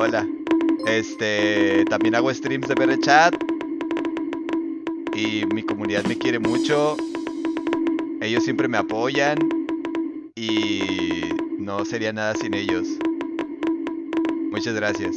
Hola. Este, también hago streams de BR Chat. Y mi comunidad me quiere mucho. Ellos siempre me apoyan. Y no sería nada sin ellos. Muchas gracias.